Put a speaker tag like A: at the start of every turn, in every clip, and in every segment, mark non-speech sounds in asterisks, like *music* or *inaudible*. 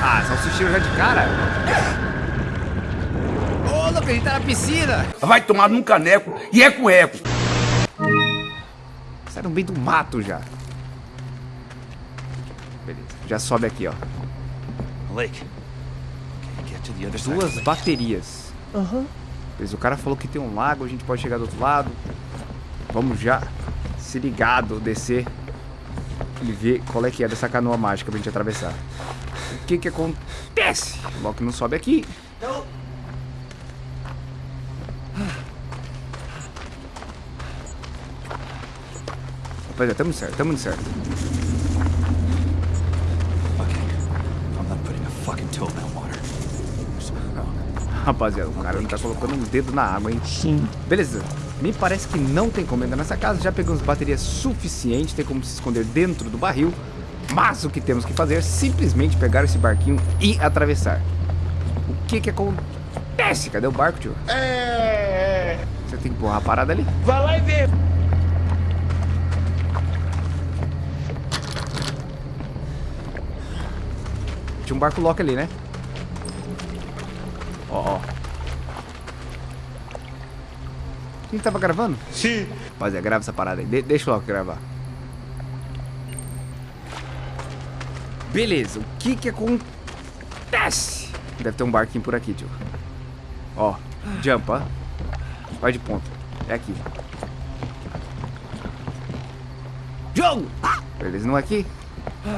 A: Ah, salsicheiro já de cara. Ô, louco, a gente tá na piscina.
B: Vai tomar num caneco e é com eco.
A: Sai no meio do mato já. Beleza, já sobe aqui, ó.
C: Lake.
A: Duas baterias. Aham. Beleza, o cara falou que tem um lago, a gente pode chegar do outro lado. Vamos já se ligado, descer e ver qual é que é dessa canoa mágica pra gente atravessar. O que que acontece? O Loki não sobe aqui. Rapaziada, tamo certo, tamo certo.
C: Okay. I'm not putting a fucking toe in that water.
A: Rapaziada, o cara não tá colocando um dedo na água, hein?
D: Sim.
A: Beleza. Me parece que não tem como entrar nessa casa. Já pegamos baterias suficientes, tem como se esconder dentro do barril. Mas o que temos que fazer é simplesmente pegar esse barquinho e atravessar. O que que acontece? Cadê o barco, tio?
D: É.
A: Você tem que empurrar a parada ali.
D: Vai lá e vê.
A: Tinha um barco Loki ali, né? Ó, ó. Quem tava gravando?
D: Sim.
A: Rapaziada, grava essa parada aí. De deixa Loki gravar. Beleza, o que que acontece? Deve ter um barquinho por aqui, tio. Ó, jump, ó. Vai de ponta. É aqui. Jogo! Beleza, não é aqui? Tem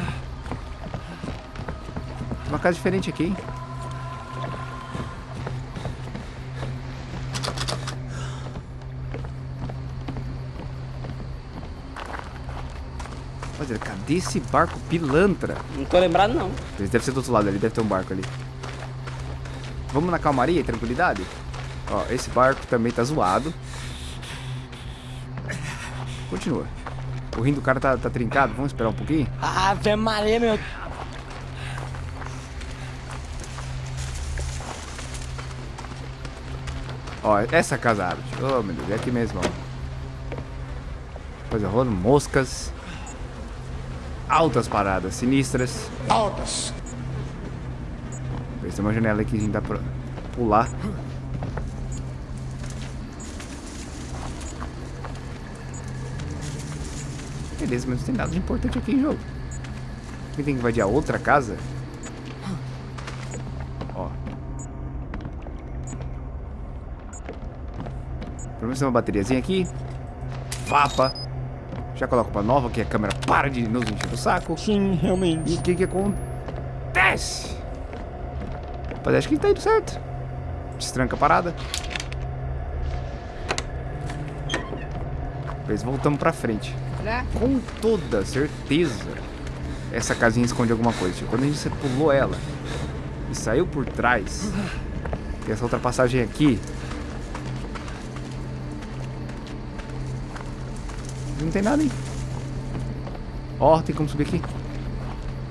A: uma casa diferente aqui, hein? Rapaziada, cadê esse barco pilantra?
E: Não tô lembrado, não.
A: Ele deve ser do outro lado ali, deve ter um barco ali. Vamos na calmaria e tranquilidade? Ó, esse barco também tá zoado. Continua. O rim do cara tá, tá trincado, vamos esperar um pouquinho?
D: Ave Maria, meu.
A: Ó, essa casa abre. Oh, meu Deus, é aqui mesmo, ó. Coisa rolando, moscas. Altas paradas, sinistras.
D: Altas.
A: Tem uma janela aqui que a gente dá pra pular. Beleza, mas não tem nada de importante aqui em jogo. Quem tem que invadir a outra casa? Ó. Pelo menos tem uma bateriazinha aqui. Vapa. Já coloco pra nova, que a câmera para de nos encher o saco.
D: Sim,
A: E
D: realmente.
A: o que que acontece? Rapaz, acho que tá indo certo. Destranca a parada. Depois voltamos pra frente. Com toda certeza, essa casinha esconde alguma coisa. Tipo, quando a gente pulou ela e saiu por trás, tem essa outra passagem aqui. Não tem nada, hein? Ó, tem como subir aqui.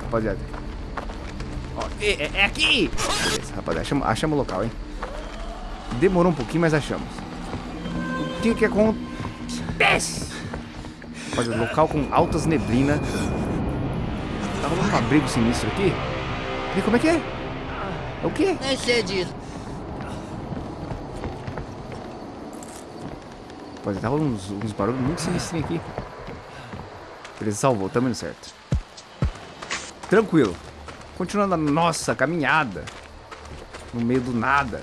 A: Rapaziada. Ó, é, é- é aqui! Beleza, rapaziada, achamos, achamos o local, hein? Demorou um pouquinho, mas achamos. O que que acontece? Rapaziada, local com altas neblinas. Tá rolando um abrigo sinistro aqui? E como é que é? É o quê?
F: Nem sei disso.
A: Tá rolando uns, uns barulhos muito sinistros aqui. Beleza, salvou, tamo indo certo. Tranquilo. Continuando a nossa caminhada. No meio do nada.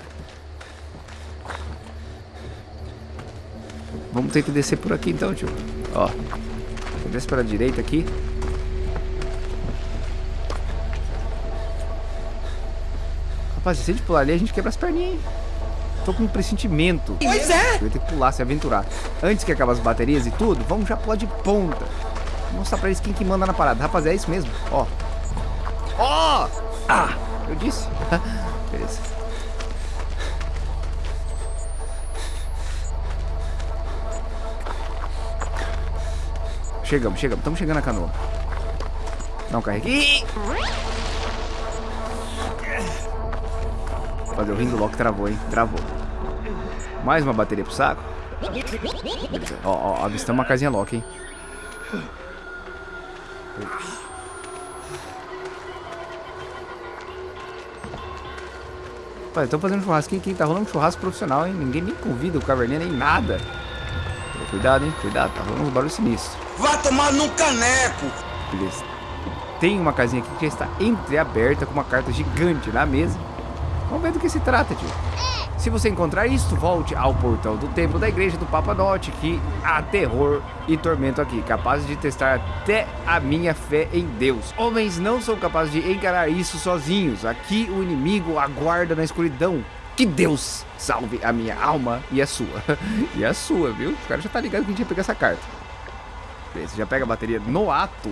A: Vamos ter que descer por aqui então, tio. Ó. Desce para direita aqui. Rapaz, se a gente pular ali, a gente quebra as perninhas, hein? Tô com um pressentimento.
D: Pois é.
A: Vai ter que pular, se aventurar. Antes que acabe as baterias e tudo, vamos já pular de ponta. Vou mostrar pra eles quem que manda na parada. Rapaziada, é isso mesmo. Ó. Ó! Ah! Eu disse. *laughs* Beleza. Chegamos, chegamos. Estamos chegando na canoa. Não carregue. Ih! Fazer o rim do Loki travou, hein? Travou. Mais uma bateria pro saco. Beleza. Ó, ó, avistamos uma casinha Loki, hein? Rapaz, estão fazendo churrasquinho aqui, tá rolando um churrasco profissional, hein? Ninguém nem convida o caverninha nem nada. Cuidado, hein? Cuidado, tá rolando um barulho sinistro.
B: Vai tomar num caneco.
A: Beleza. Tem uma casinha aqui que já está entreaberta com uma carta gigante na mesa. Vamos ver do que se trata, tio. Se você encontrar isto, volte ao portão do templo da igreja do Papa Note, que há terror e tormento aqui, capazes de testar até a minha fé em Deus. Homens não são capazes de encarar isso sozinhos. Aqui o inimigo aguarda na escuridão. Que Deus salve a minha alma e a sua. *laughs* e a sua, viu? O cara já tá ligado que a gente ia pegar essa carta. Beleza, já pega a bateria no ato.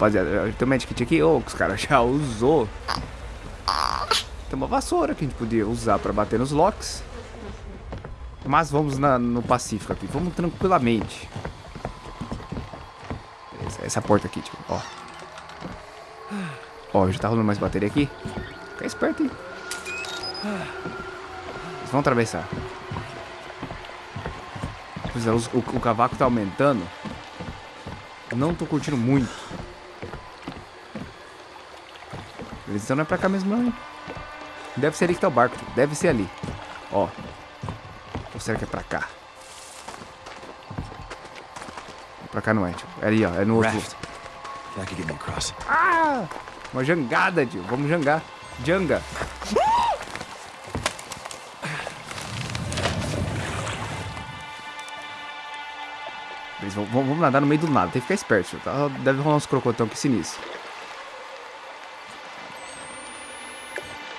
A: Rapaziada, tem um medkit aqui, ô, que os caras já usou. Tem uma vassoura que a gente podia usar pra bater nos locks. Mas vamos na- no Pacífico aqui, vamos tranquilamente. Essa, essa porta aqui, tipo, ó. Ó, já tá rolando mais bateria aqui. Fica esperto aí. Eles vão atravessar. Pois é, o, o cavaco tá aumentando. Não tô curtindo muito. Eles estão não é pra cá mesmo não, hein? Deve ser ali que tá o barco. Deve ser ali. Ó. Ou será que é pra cá? Pra cá não é, tio. É ali, ó. É no outro. Ah! Uma jangada, tio. Vamos jangar. Janga. Eles vão, vão- vamos nadar no meio do nada. Tem que ficar esperto, tio. Tá? Deve rolar uns crocotão aqui sinistro.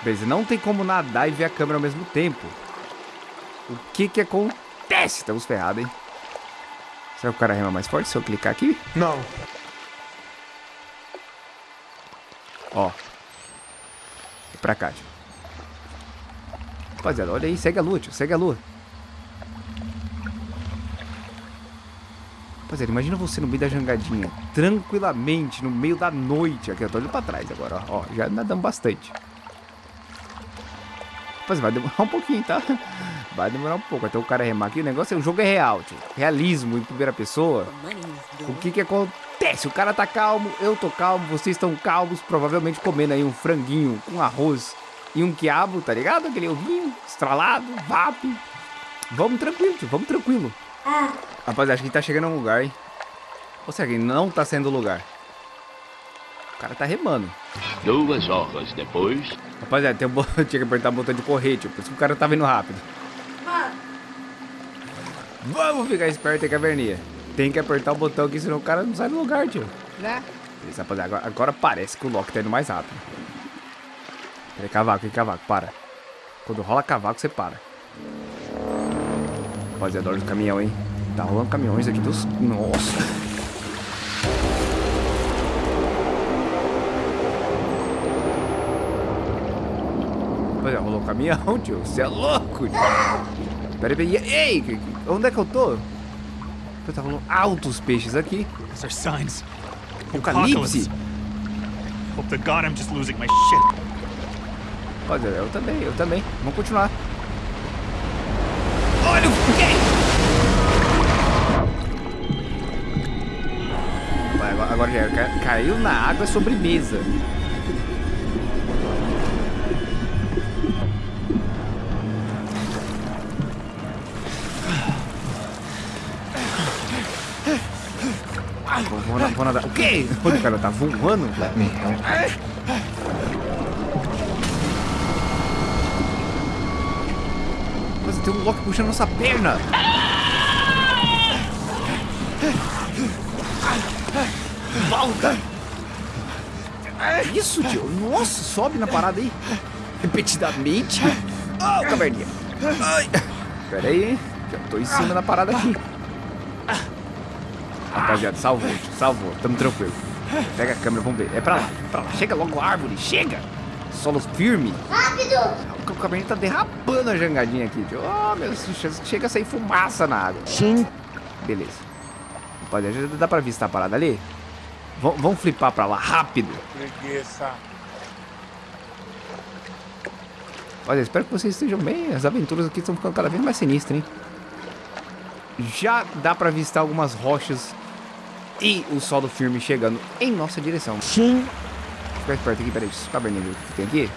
A: Beleza, não tem como nadar e ver a câmera ao mesmo tempo. O que que acontece? Estamos ferrados, hein? Será que o cara rema mais forte se eu clicar aqui?
D: Não.
A: Ó. É pra cá, tio. Rapaziada, olha aí, segue a lua, tio. Segue a lua. Rapaziada, imagina você no meio da jangadinha. Tranquilamente, no meio da noite. Aqui, eu tô olhando pra trás agora, ó. Ó, já nadamos bastante. Vai demorar *laughs* um pouquinho, tá? Vai demorar um pouco até o cara remar aqui. O negócio é, o jogo é real, tio. Realismo em primeira pessoa. O que que acontece? O cara tá calmo, eu tô calmo, vocês estão calmos, provavelmente comendo aí um franguinho com arroz e um quiabo, tá ligado? Aquele ovinho estralado, vap. Vamos tranquilo, tio, vamos tranquilo. Rapaziada, acho que tá chegando a um lugar, hein? Ou será que não tá sendo o lugar? O cara tá remando.
E: Duas horas depois.
A: Rapaziada, tem um *laughs* tinha que apertar o botão de correr, tio, por isso que o cara tá vindo rápido. Vamos ficar esperto aí, caverninha. Tem que apertar o botão aqui, senão o cara não sai do lugar, tio.
D: Né?
A: Beleza, rapaziada, agora, agora parece que o Loki tá indo mais rápido. Peraí, cavaco, hein, cavaco, para. Quando rola cavaco, você para. Rapaziada, olha o caminhão, hein. Tá rolando caminhões aqui dos... Nossa. Rapaziada, rolou um caminhão, *laughs* tio. Você é louco, tio. Peraí, peraí. Ei, que- que- onde é que eu tô? Eu tava rolando altos peixes aqui.
C: Those are signs.
A: Apocalipse.
C: Hope to God I'm just losing my shit.
A: Pode, eu também, eu também. Vamos continuar. Olha o? Vai, agora, já caiu na água é sobremesa. Vou, vou, na- vou nadar. O quê? O cara tá voando?
D: Help.
A: Mas tem um Loki puxando nossa perna. Volta. Isso, tio. Nossa, sobe na parada aí. Repetidamente. Oh, caverninha. Ai. Pera aí. Já tô em cima da parada aqui. Rapaziada, salvou, tio. Salvou. Tamo tranquilo. Pega a câmera, vamos ver. É pra lá, pra lá. Chega logo a árvore, chega. Solo firme. O caverninha tá derrapando a jangadinha aqui, tio. Oh, meu Deus, chega a sair fumaça na água.
D: Sim.
A: Beleza. Rapaziada, já dá pra avistar a parada ali? V vamos flipar pra lá, rápido.
D: Preguiça.
A: Olha, espero que vocês estejam bem. As aventuras aqui estão ficando cada vez mais sinistras, hein? Já dá pra avistar algumas rochas E o solo firme chegando em nossa direção. Sim. Fica esperto aqui, peraí, deixa eu ver o que tem aqui.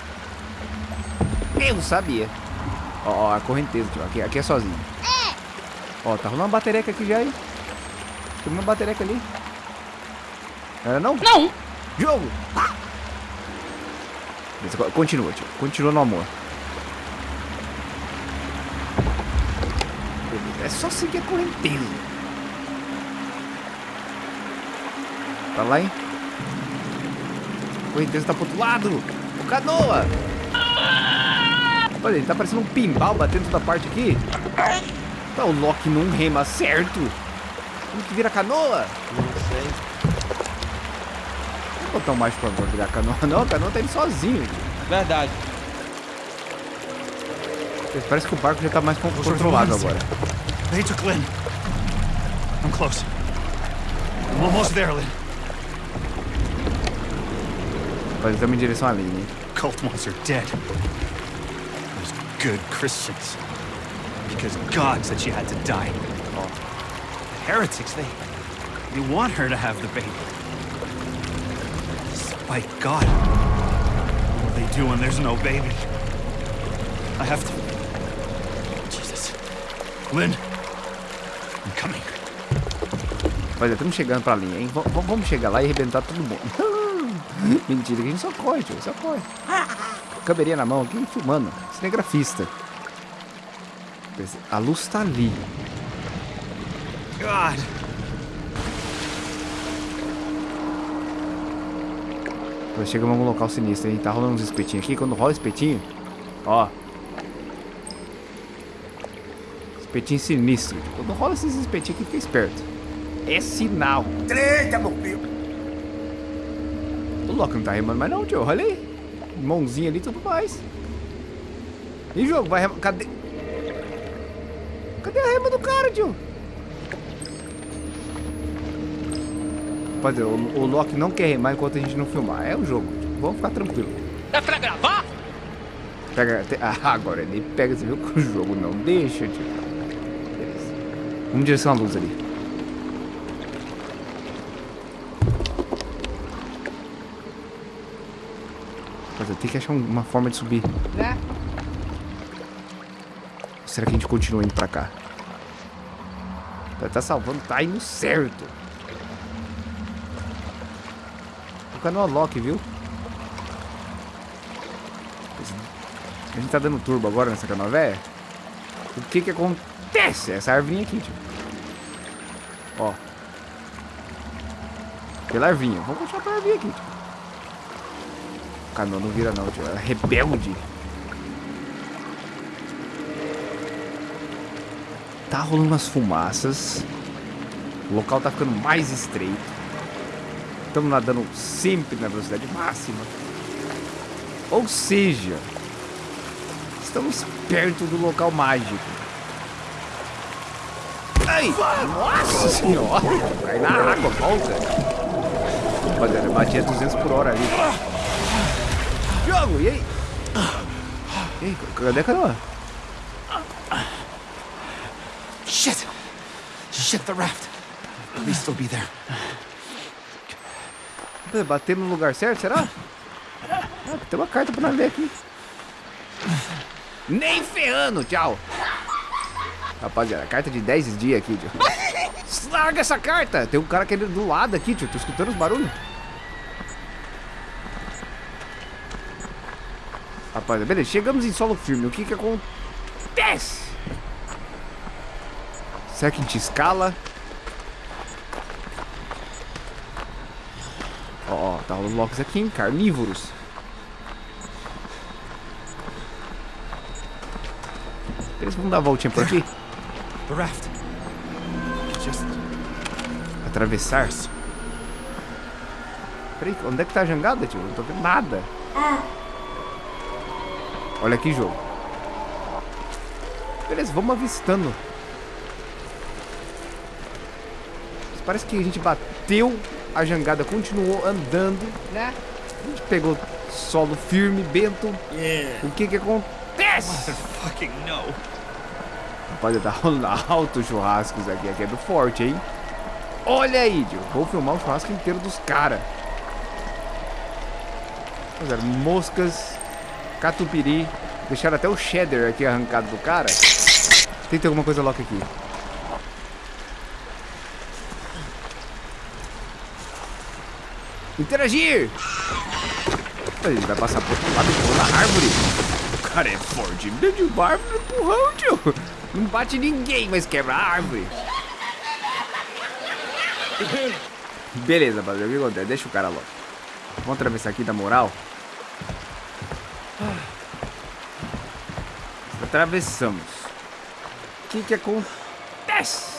A: Eu sabia. Ó, ó, a correnteza, tio. Aqui, aqui é sozinho. Ó, tá rolando uma batereca aqui já aí. Tem uma batereca ali. Era não?
F: Não!
A: Jogo! Beleza, co- Continua, tio. Continua no amor. Beleza, É só seguir a correnteza. Tá lá, hein? Correnteza tá pro outro lado. O canoa! Olha, ele tá parecendo um pimbal batendo toda parte aqui. Tá, o Loki não rema certo. Como que vira canoa?
D: Não sei.
A: Não vou botar o mais pra virar canoa, não. A canoa tá indo sozinho.
F: Verdade.
A: Parece que o barco já tá mais con- controlado agora.
C: They took Lynn. I'm close. I'm almost there, Lynn.
A: Em direção à linha, hein?
C: Cult are dead. Those good Christians. Because God said she had to die. The heretics, they... They want her to have the baby. Despite God. What do they do when there's no baby? I have to... Jesus. Lynn. I'm coming.
A: Olha, estamos chegando pra linha, hein? V- vamos chegar lá e arrebentar todo mundo. *laughs* Mentira, que a gente só corre, tio. Só corre. Câmerinha na mão aqui, filmando. Cinegrafista. A luz tá ali.
C: God.
A: Nós chegamos em algum local sinistro, hein? Tá rolando uns espetinhos aqui. Quando rola espetinho, ó. Espetinho sinistro. Quando rola esses espetinhos aqui, fica esperto. É sinal.
B: Eita, meu filho.
A: O Loki não tá remando mais não, tio. Olha aí. Mãozinha ali e tudo mais. E jogo, vai remar. Cadê? Cadê a rema do cara, tio? Rapaziada, o, o Loki não quer remar enquanto a gente não filmar. É o jogo. tio. Vamos ficar tranquilo.
F: É pra gravar?
A: Pega. Ah, *laughs* agora ele pega, você viu que o jogo não deixa, tio. Beleza. Vamos direção à luz ali. Eu tenho que achar um- uma forma de subir.
F: Né?
A: Será que a gente continua indo pra cá? Tá, tá salvando, tá indo certo. O canal Loki, viu? A gente tá dando turbo agora nessa canoa velha. O que que acontece? Essa arvinha aqui, tio. Ó. Pela arvinha. Vamos continuar pela arvinha aqui, tio. O canoa não vira não, tio. É rebelde. Tá rolando umas fumaças. O local tá ficando mais estreito. Estamos nadando sempre na velocidade máxima. Ou seja, estamos perto do local mágico. Ai! Nossa senhora! Cai na água, volta! Rapaziada, eu bati a 200 por hora ali. Jogo, e aí? E aí, cadê a canoa?
C: Shit! Shit, the raft. Please still be there.
A: Bater no lugar certo, será? Ah, tem uma carta pra nós ler aqui. Nem ferrando, tchau. Rapaziada, carta de 10 dias aqui, tio. *laughs* Larga essa carta! Tem um cara querendo do lado aqui, tio. Tô escutando os barulhos. Rapaziada, beleza. Chegamos em solo firme. O que que acontece? Será que a gente escala? Ó, ó, tá rolando locks aqui, hein? Carnívoros. Eles vão dar a voltinha por aqui?
C: The raft. Just
A: Atravessar? Peraí, onde é que tá a jangada, tio? Eu Não tô vendo nada. Olha aqui, jogo. Beleza, vamos avistando. Mas Parece que a gente bateu a jangada, continuou andando, né? A gente pegou solo firme, Bento. O que que acontece?
C: fucking no.
A: Rapaziada, tá rolando altos churrascos aqui. Aqui é do forte, hein? Olha aí, tio. Vou filmar o churrasco inteiro dos caras. Moscas, catupiry. Deixaram até o cheddar aqui arrancado do cara. Tem que ter alguma coisa louca aqui. Interagir! Ele vai passar por outro lado e na árvore. O cara é forte. De árvore no empurrão, tio. Não bate ninguém, mas quebra a árvore. Beleza, rapaziada. O que acontece? Deixa o cara logo. Vamos atravessar aqui da moral. Atravessamos. O que que acontece?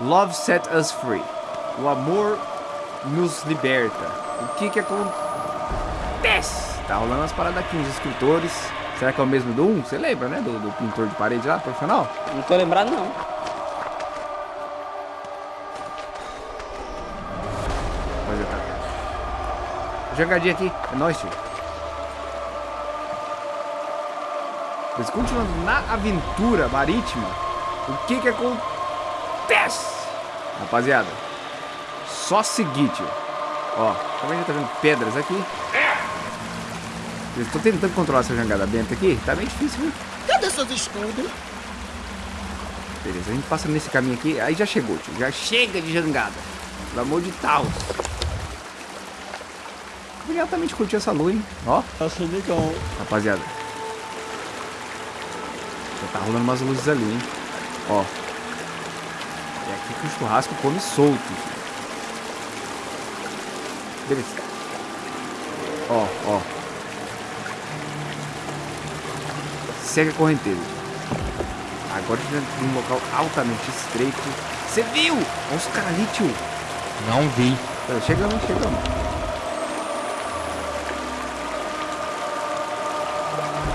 A: Love set us free. O amor nos liberta. O que que acontece? Tá rolando umas paradas aqui, uns escritores. Será que é o mesmo do 1? Você lembra, né? Do, do pintor de parede lá, profissional?
F: Não tô lembrado, não.
A: Tá. Jogadinha aqui. É nóis, tio. Mas continuando na aventura marítima, o que que acontece? Rapaziada, só seguir, tio. Ó, também já tá vendo pedras aqui. Eu tô tentando controlar essa jangada benta aqui. Tá bem difícil, viu?
B: Cadê seus escudos?
A: Beleza, a gente passa nesse caminho aqui. Aí já chegou, tio. Já chega de jangada. Pelo amor de Deus. Ele altamente curtiu essa lua, hein? Ó,
F: Nossa, legal.
A: rapaziada. Tá rolando umas luzes ali, hein? Ó. É aqui que o churrasco come solto. Beleza. Ó, ó. Segue a correnteza. Agora a gente tem um local altamente estreito. Você viu? Olha os caras ali, tio.
F: Não vi.
A: Tá, Chegamos, chegamos.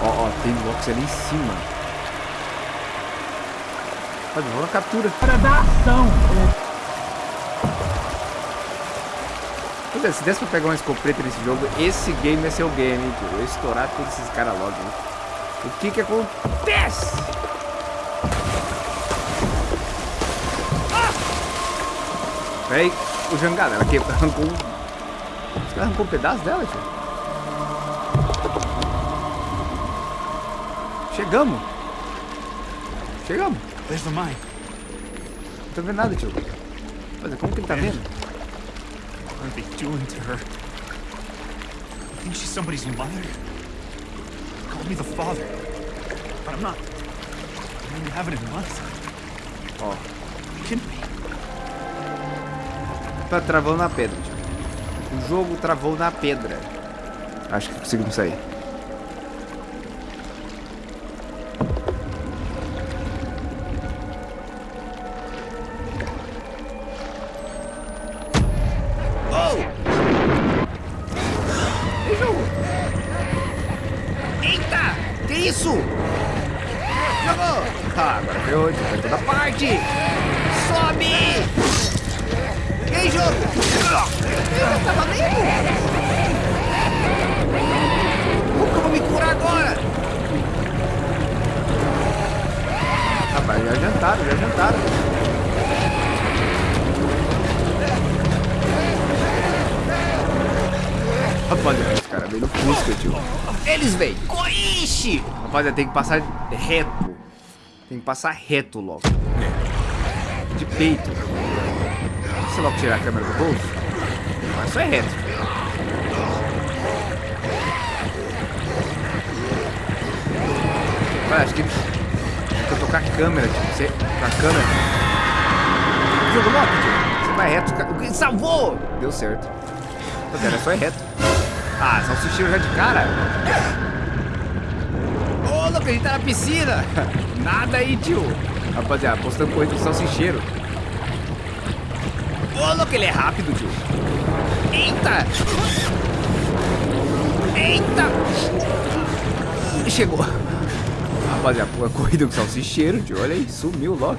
A: Ó, ó, tem blocos ali em cima. Vamos na captura.
G: Para dar ação.
A: É, se desse pra pegar uma escopeta nesse jogo, esse game ser o game, hein, tio. Eu estourar todos esses caras logo. hein. O que que acontece? Ah! Peraí, o jangada, ela que arrancou um... Os caras arrancou um pedaço dela, tio. Chegamos. Chegamos.
C: There's the mine.
A: Não tô vendo nada, tio. Mas como que ele tá vendo?
C: What are they doing to her? You think she's somebody's mother? Call me the father. But I'm not. I mean, you haven't in months.
A: Ó,
C: You can be.
A: tá travando na pedra, tio. O jogo travou na pedra. Acho que conseguimos sair. Rapaz, já jantaram, já jantaram. Rapaziada, os caras vêm no Fusca, tio. Eles vêm! Ixi! Rapaziada, tem que passar reto. Tem que passar reto logo. De peito. Se logo tirar a câmera do bolso, mas só é reto. Olha, acho que eles. Acho que eu tô com a câmera, tipo, você. Com a câmera. Jogo logo, tio. Você vai reto. o que- Salvou! Deu certo. Mas era só é reto. Ah, salsicheiro já de cara. Ô, louco, a gente tá na piscina. *laughs* Nada aí, tio. Rapaziada, postando corrida do salsicheiro. Ô, louco, ele é rápido, tio. Eita! Eita! Chegou. Rapaziada, corrida com salsicheiro, tio. Olha aí, sumiu logo.